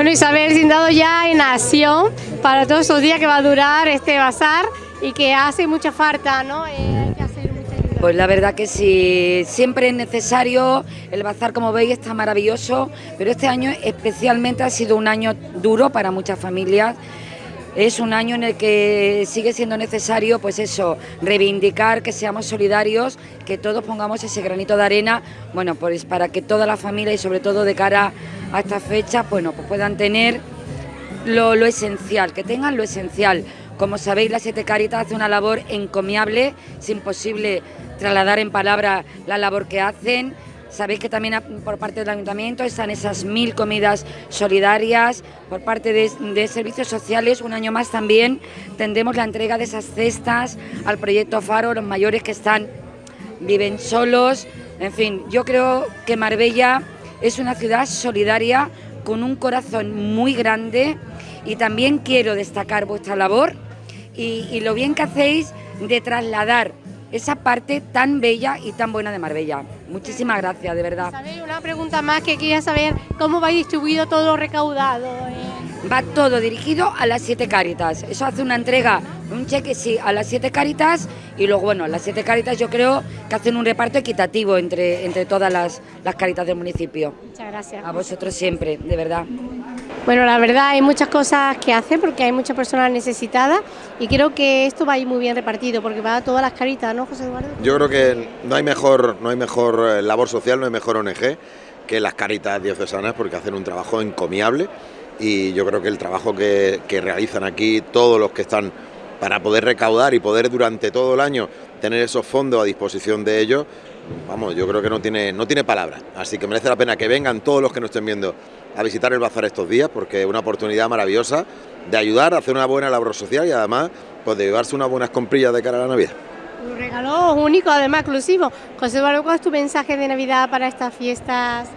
Bueno, Isabel, sin dado ya en acción para todos estos días que va a durar este bazar y que hace mucha falta, ¿no? Eh, hay que hacer mucha. Pues la verdad que sí, siempre es necesario, el bazar como veis está maravilloso, pero este año especialmente ha sido un año duro para muchas familias. Es un año en el que sigue siendo necesario, pues eso, reivindicar que seamos solidarios, que todos pongamos ese granito de arena, bueno, pues para que toda la familia y sobre todo de cara a esta fecha, bueno, pues puedan tener lo, lo esencial, que tengan lo esencial. Como sabéis, la Siete Caritas hace una labor encomiable, es imposible trasladar en palabras la labor que hacen. Sabéis que también por parte del Ayuntamiento están esas mil comidas solidarias, por parte de, de, servicios sociales, un año más también tendremos la entrega de esas cestas al proyecto Faro, los mayores que están, viven solos, en fin, yo creo que Marbella es una ciudad solidaria con un corazón muy grande y también quiero destacar vuestra labor y, lo bien que hacéis de trasladar esa parte tan bella y tan buena de Marbella. Muchísimas gracias, de verdad. ¿Sabéis? Una pregunta más que quería saber, ¿cómo vais distribuido todo lo recaudado? Va todo dirigido a las siete Caritas. Eso hace una entrega, un cheque, sí, a las siete Caritas y luego, bueno, las siete Caritas yo creo que hacen un reparto equitativo entre, entre todas las, las Caritas del municipio. Muchas gracias. A vosotros siempre, de verdad. Bueno, la verdad hay muchas cosas que hacer porque hay muchas personas necesitadas y creo que esto va a ir muy bien repartido porque va a todas las caritas, ¿no, José Eduardo? Yo creo que no hay mejor, no hay mejor labor social, no hay mejor ONG que las caritas diocesanas porque hacen un trabajo encomiable y yo creo que el trabajo que, realizan aquí todos los que están para poder recaudar y poder durante todo el año tener esos fondos a disposición de ellos, vamos, yo creo que no tiene, no tiene palabras. Así que merece la pena que vengan todos los que nos estén viendo a visitar el bazar estos días porque es una oportunidad maravillosa de ayudar a hacer una buena labor social y además pues, de llevarse unas buenas comprillas de cara a la Navidad. Un regalo único, además exclusivo. José Eduardo, ¿cuál es tu mensaje de Navidad para estas fiestas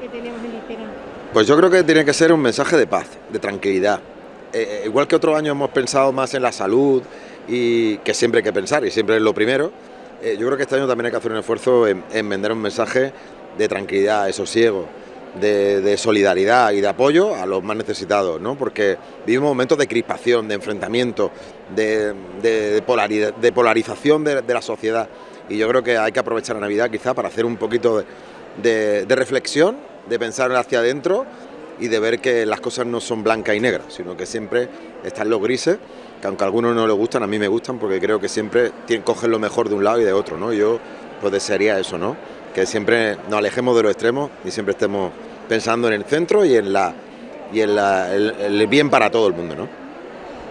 que tenemos en Listera? Pues yo creo que tiene que ser un mensaje de paz, de tranquilidad. Eh, igual que otros años hemos pensado más en la salud y que siempre hay que pensar y siempre es lo primero, eh, yo creo que este año también hay que hacer un esfuerzo en, en vender un mensaje de tranquilidad, de sosiego, de, de, solidaridad y de apoyo a los más necesitados, ¿no? porque vivimos momentos de crispación, de enfrentamiento, de, de, de polarización de, la sociedad y yo creo que hay que aprovechar la Navidad quizá para hacer un poquito de, reflexión, de pensar hacia adentro y de ver que las cosas no son blancas y negras, sino que siempre están los grises, que aunque a algunos no les gustan, a mí me gustan porque creo que siempre tienen, cogen lo mejor de un lado y de otro, ¿no? Yo pues desearía eso, ¿no? que siempre nos alejemos de los extremos y siempre estemos pensando en el centro y en la y en la, el, el bien para todo el mundo, ¿no?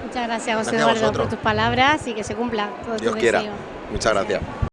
Muchas gracias, José gracias Eduardo, por tus palabras y que se cumpla todo Dios tu quiera. deseo. Muchas gracias.